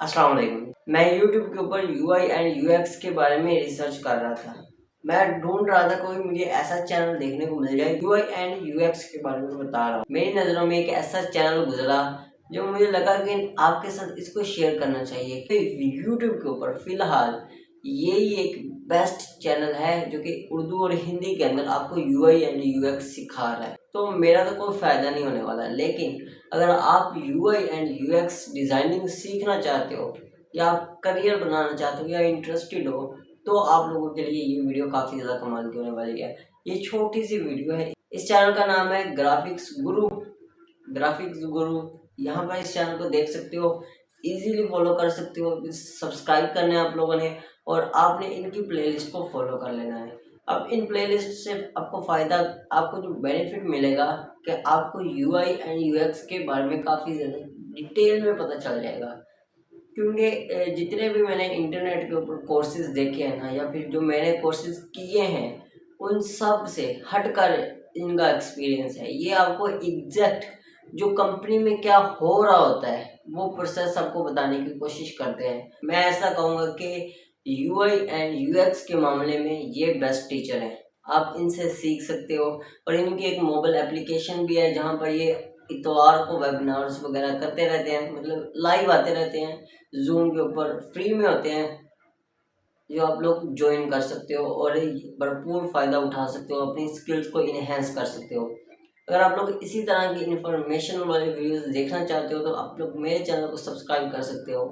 अस्सलाम वालेकुम मैं यूट्यूब के ऊपर UI एंड UX के बारे में रिसर्च कर रहा था। मैं ढूंढ रहा था कोई मुझे ऐसा चैनल देखने को मिल जाए, UI एंड UX के बारे में बता रहा हूँ। मेरी नज़रों में एक ऐसा चैनल गुजरा जो मुझे लगा कि आपके साथ इसको शेयर करना चाहिए। यूट्यूब के ऊपर फ़िलहाल यही एक बेस्ट चैनल है जो कि उर्दू और हिंदी के अंदर आपको U I and U X सिखा रहा है। तो मेरा तो कोई फ़ायदा नहीं होने वाला, लेकिन अगर आप U I and U X designing सीखना चाहते हो, या आप करियर बनाना चाहते हो, या इंटरेस्टेड हो तो आप लोगों के लिए ये वीडियो काफ़ी ज़्यादा कमाल की होने वाली है। ये छोटी सी वीडियो है। इस चैनल का नाम है ग्राफिक्स गुरु ग्राफिक्स गुरु यहाँ पर इस चैनल को देख सकते हो। इजीली फॉलो कर सकते हो सब्सक्राइब करना है आप लोगों ने और आपने इनकी प्लेलिस्ट को फॉलो कर लेना है। अब इन प्लेलिस्ट से आपको फ़ायदा, आपको जो बेनिफिट मिलेगा कि आपको U I and U X के बारे में काफ़ी ज़्यादा डिटेल में पता चल जाएगा। क्योंकि जितने भी मैंने इंटरनेट के ऊपर कोर्सेज देखे हैं ना, या फिर जो मैंने कोर्सेज किए हैं, उन सबसे हटकर इनका एक्सपीरियंस है। ये आपको एग्जैक्ट जो कंपनी में क्या हो रहा होता है वो प्रोसेस आपको बताने की कोशिश करते हैं। मैं ऐसा कहूँगा कि यूआई एंड यूएक्स के मामले में ये बेस्ट टीचर हैं। आप इनसे सीख सकते हो और इनकी एक मोबाइल एप्लीकेशन भी है जहाँ पर ये इतवार को वेबिनार्स वगैरह करते रहते हैं मतलब लाइव आते रहते हैं जूम के ऊपर फ्री में होते हैं, जो आप लोग ज्वाइन कर सकते हो और भरपूर फ़ायदा उठा सकते हो, अपनी स्किल्स को इन्हेंस कर सकते हो। अगर आप लोग इसी तरह की इन्फॉर्मेशन वाले वीडियोस देखना चाहते हो तो आप लोग मेरे चैनल को सब्सक्राइब कर सकते हो।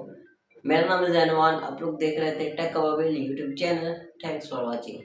मेरा नाम है जैनवान आप लोग देख रहे थे tech avail YouTube channel thanks for watching